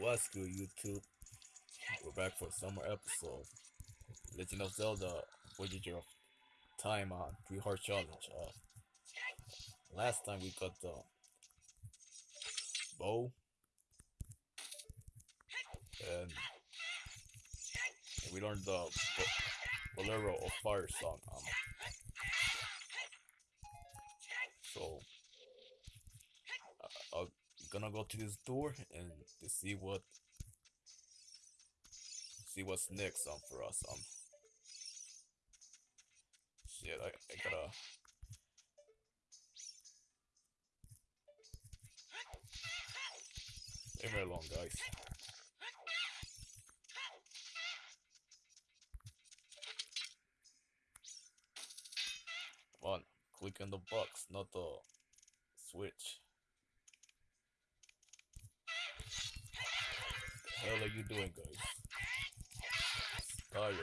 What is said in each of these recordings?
What's good, YouTube? We're back for a summer episode. Legend of Zelda Voyager of Time on Three Heart Challenge. Uh, last time we got the bow and, and we learned the Bolero of Fire song. Um, so gonna go to this door and to see what see what's next um for us um. Shit I, I gotta Stay very guys. Come on click on the box not the switch hell are you doing, guys? Die already.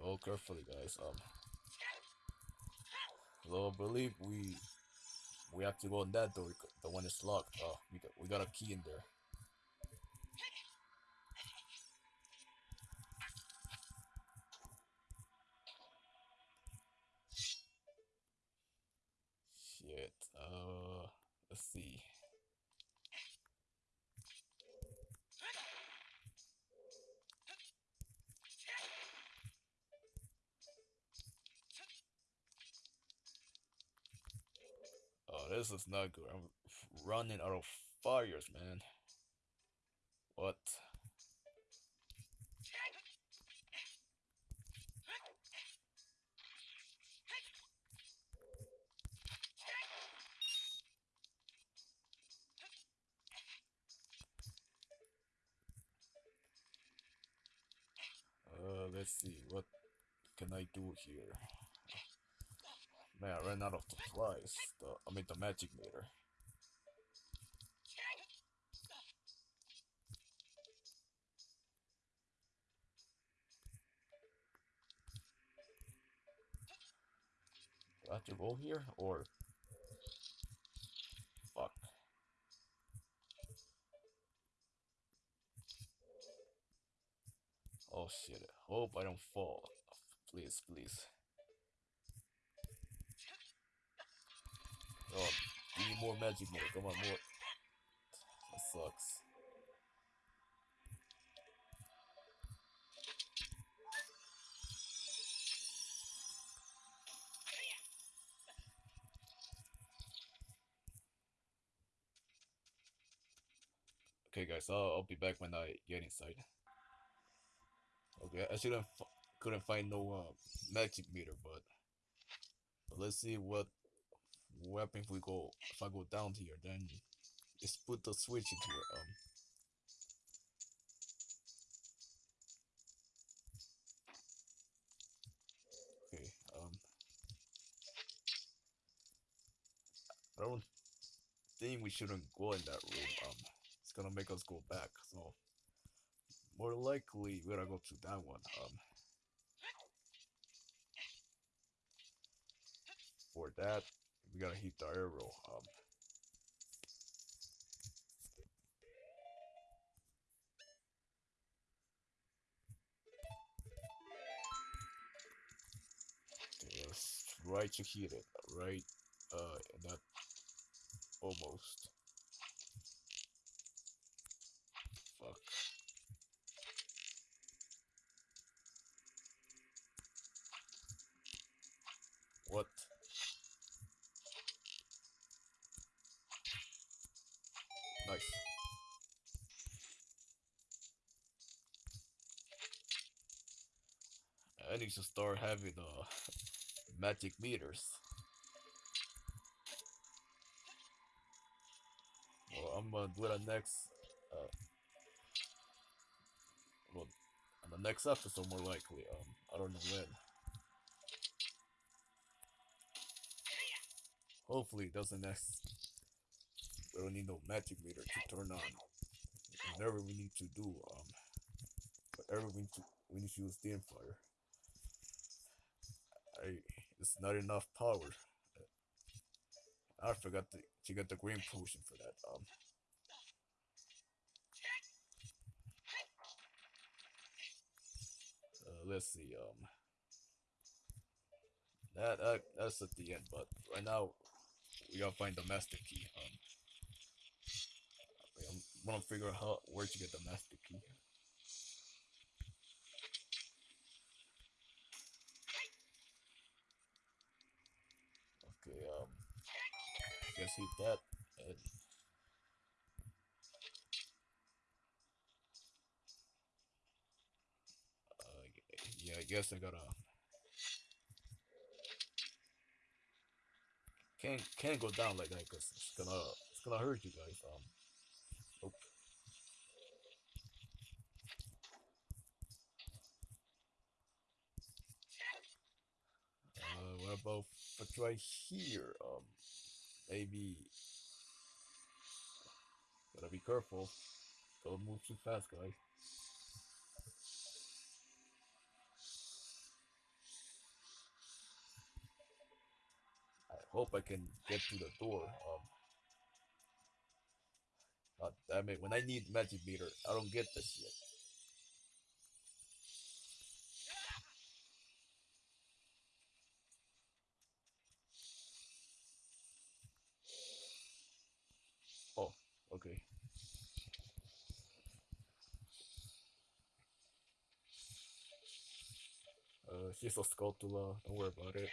Oh, carefully, guys. Um, so I believe we we have to go in that door. The one is locked. Oh, we got we got a key in there. Shit. Uh, let's see. Oh, this is not good. I'm running out of fires, man. What? Uh, let's see. What can I do here? Man, I ran out of supplies. The I mean the magic meter. Do I have to go here or fuck? Oh shit! Hope I don't fall. Please, please. Oh, we need more magic meter. Come on, more. That sucks. Okay, guys, I'll, I'll be back when I get inside. Okay, I shouldn't couldn't find no uh, magic meter, but, but let's see what weapon if we go if I go down here then just put the switch into um okay um I don't think we shouldn't go in that room um it's gonna make us go back so more likely we're gonna go to that one um for that we gotta heat the. Um, okay, let's try to heat it. Right, uh, not almost. Nice. I need to start having uh magic meters. Well, I'm gonna do it next. Uh, well, on the next episode, more likely. Um, I don't know when. hopefully it doesn't next. We don't need no magic meter to turn on. Whatever we need to do, um, whatever we need to, we need to use Din's Fire. I, it's not enough power. I forgot to, to get the green potion for that. Um, uh, let's see. Um, that, that that's at the end, but right now we gotta find the master key. Um, I'm gonna figure out where to get the master key. Okay, um, I guess hit that and uh, yeah, I guess I gotta can't can't go down like that because it's gonna it's gonna hurt you guys. Um, If I try here? Um, maybe gotta be careful. Don't move too fast, guys. I hope I can get to the door. Um, God damn it! When I need magic meter, I don't get this shit. Oh, okay. Uh, she's a Skulltula. Don't worry about it.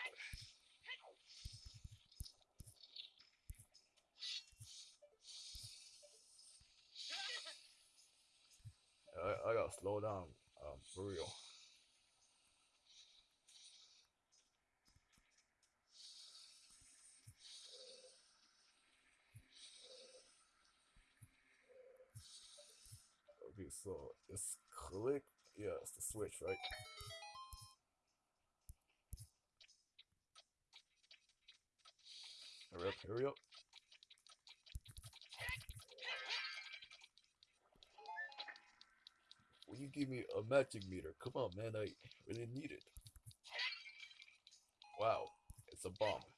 I, I gotta slow down, um, for real. Okay, so it's click. Yeah, it's the switch, right? Hurry up. Will you give me a magic meter? Come on, man, I really need it. Wow, it's a bomb.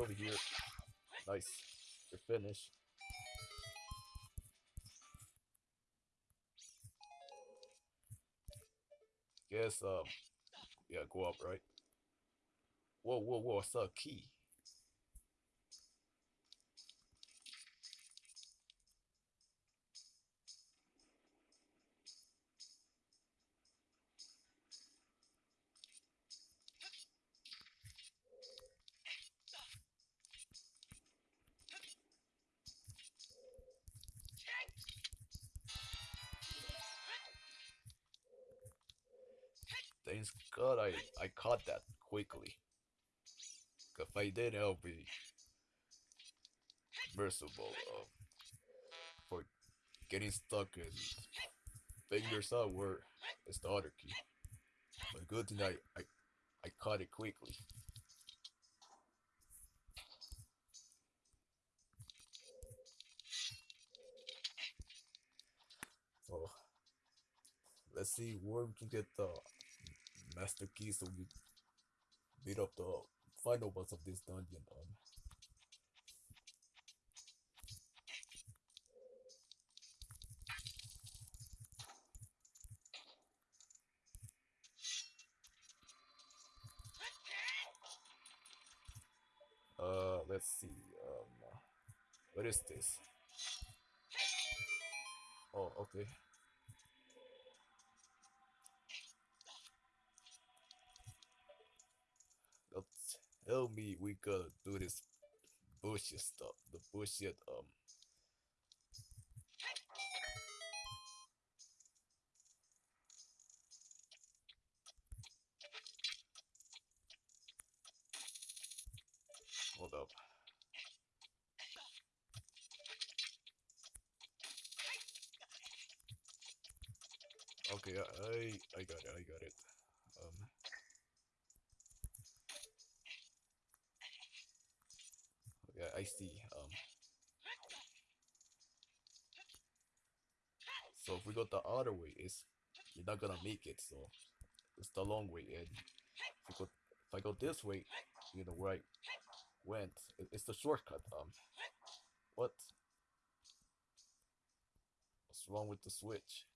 Over here. Nice. You're finished. Guess um yeah, go up, right? Whoa, whoa, whoa, it's a key. Thanks God I, I caught that quickly. If I did, I'll be merciful uh, for getting stuck and figures out where is the other key. But good thing I, I, I caught it quickly. So let's see where we can get the master key so we beat up the final boss of this dungeon. Um, uh, let's see. Um, what is this? Oh, okay. Don't tell me we gotta do this bullshit stuff. The bullshit, um. Hold up. Okay, I I got it. I got it. Um. I see. Um. So if we go the other way, is you're not gonna make it. So it's the long way, and if, go, if I go this way, you know where I went. It, it's the shortcut. Um. What? What's wrong with the switch?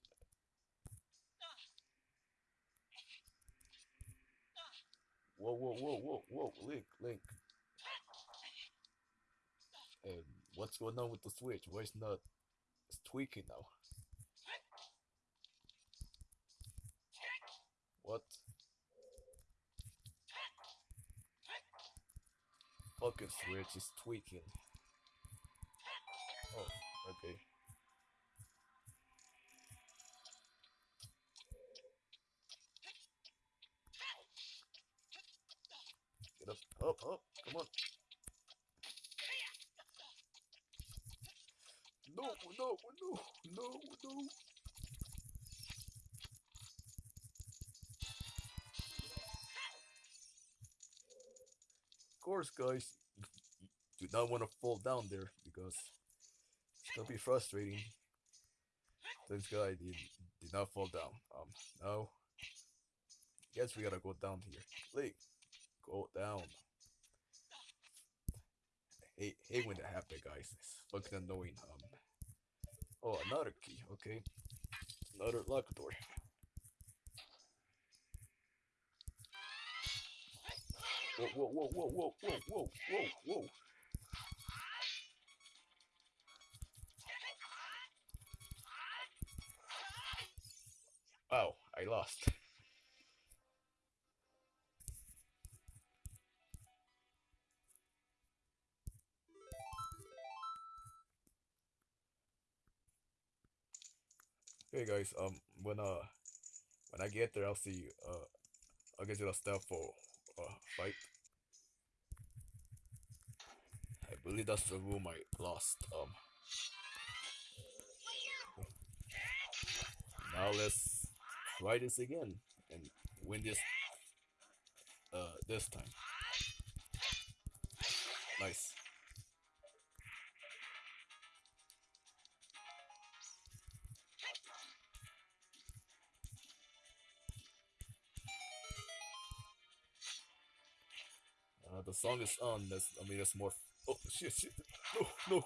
Whoa, whoa, whoa, whoa, whoa, Link, Link. What's going on with the switch? Why it's not it's tweaking now? What? Fucking switch is tweaking. Oh, okay. Course, guys, do not want to fall down there because it's gonna be frustrating. This guy did, did not fall down. Um, no. Guess we gotta go down here. Link, go down. Hey, hate when that happens, guys. It's fucking annoying. Um. Oh, another key. Okay. Another lock door. Whoa, whoa, whoa, whoa, whoa, whoa, whoa, whoa, whoa. Oh, I lost. Hey guys, um, when uh, when I get there, I'll see you. Uh, I'll get you the stuff for uh fight. I believe that's the room I lost. Um. Now let's try this again and win this. Uh, this time. Nice. Song is on. That's I mean, that's more. Oh shit! Shit! No! No!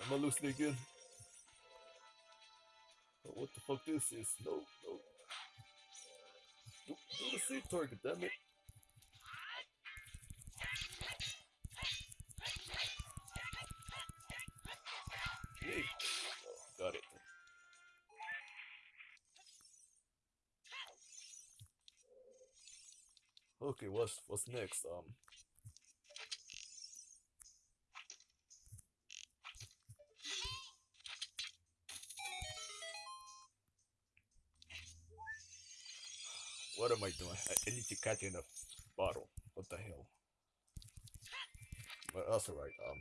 I'm gonna lose it again. Oh, what the fuck this is? No! No! Do, do the same target, damn it! Oh, got it. Okay, what's what's next? Um. I? I, need to catch in a bottle. What the hell? But that's alright. Um,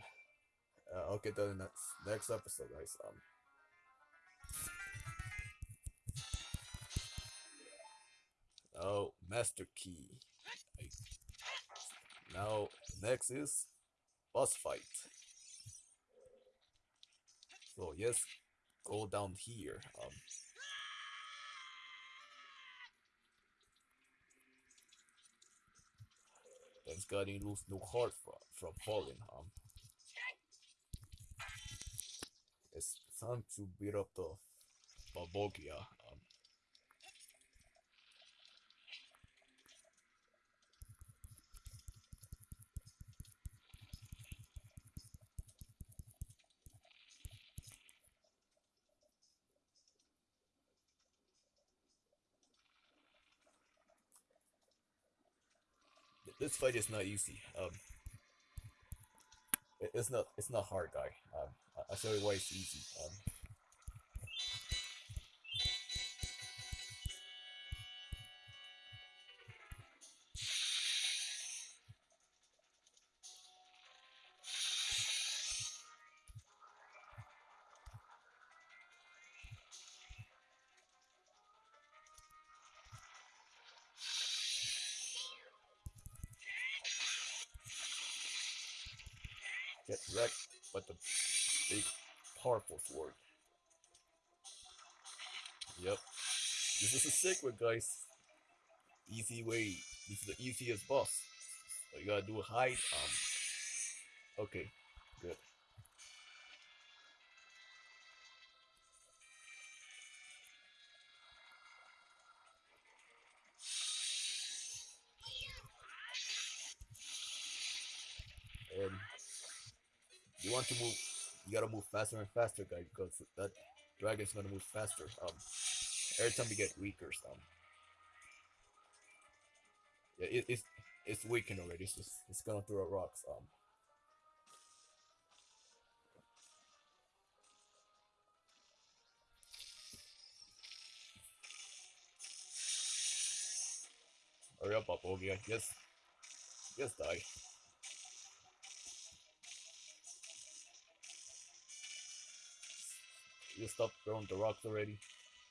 uh, I'll get that in next next episode, guys. Um. Oh, master key. I- Now, next is boss fight. So yes, go down here. Um, you lose no heart from from falling. Um, it's time to beat up the Volvagia. Um, this fight is not easy. Um, it, it's not it's not hard, guy. Um, I- I'll show you why it's easy. Um, get wrecked with the big, powerful sword. Yep. This is a secret, guys. Easy way. This is the easiest boss. So you gotta do a hide. Um. Okay. Good. You want to move you gotta move faster and faster guys because that dragon's gonna move faster um every time you get weaker um yeah it, it's it's weakened already it's just it's gonna throw rocks um. Hurry up Volvagia yes yes die you stop throwing the rocks already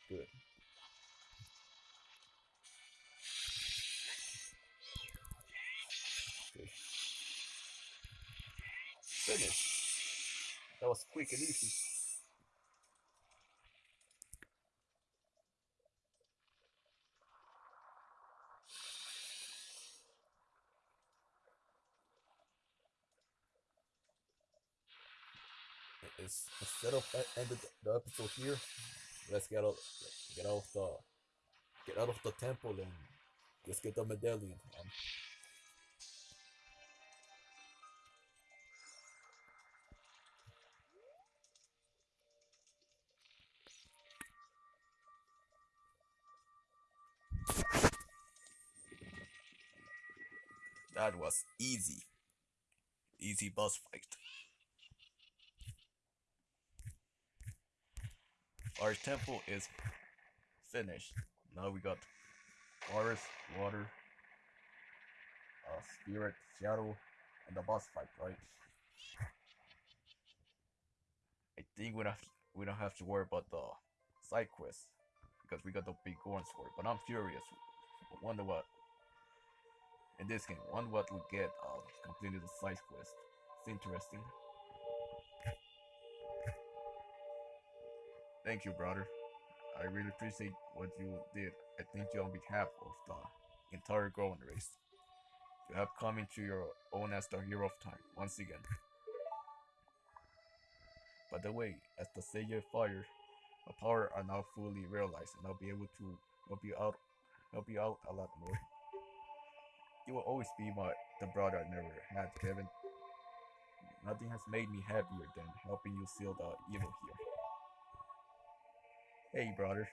good Okay. Finish. That was quick and easy. It's, instead of ending the episode here, let's get out, get out of the, get out of the temple and just get the medallion. That was easy. Easy boss fight. Our temple is finished. Now we got forest, water, uh, spirit, shadow, and the boss fight, right? I think we don't have we don't have to worry about the side quest because we got the Biggoron's for it. But I'm furious. Wonder what in this game. Wonder what we get uh, completing the side quest. It's interesting. Thank you, brother. I really appreciate what you did. I thank you on behalf of the entire Goron race. You have come into your own as the hero of time once again. By the way, as the of Fire, my power are now fully realized, and I'll be able to help you out, help you out a lot more. You will always be my the brother I never had, Kevin. Nothing has made me happier than helping you seal the evil here. Hey, brother.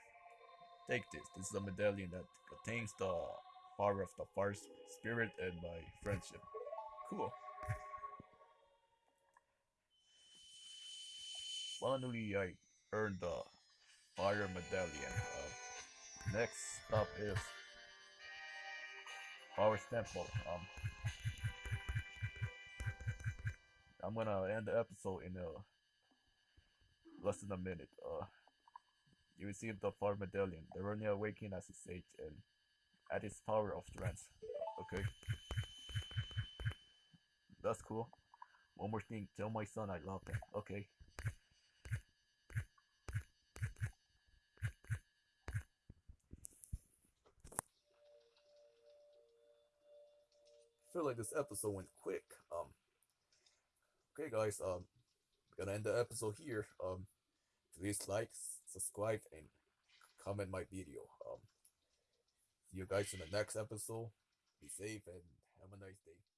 Take this. This is a medallion that contains the power of the fire spirit and my friendship. Cool. Finally, I earned the fire medallion. Uh, next stop is Water Temple. Um, I'm gonna end the episode in uh, less than a minute. Uh, you receive the Fire Medallion. Darunia awaken as a sage and at its power of trance. Okay. That's cool. One more thing, tell my son I love him. Okay. I feel like this episode went quick. Um Okay guys, um gonna end the episode here. Um please like, subscribe and comment my video. Um see you guys in the next episode. Be safe and have a nice day.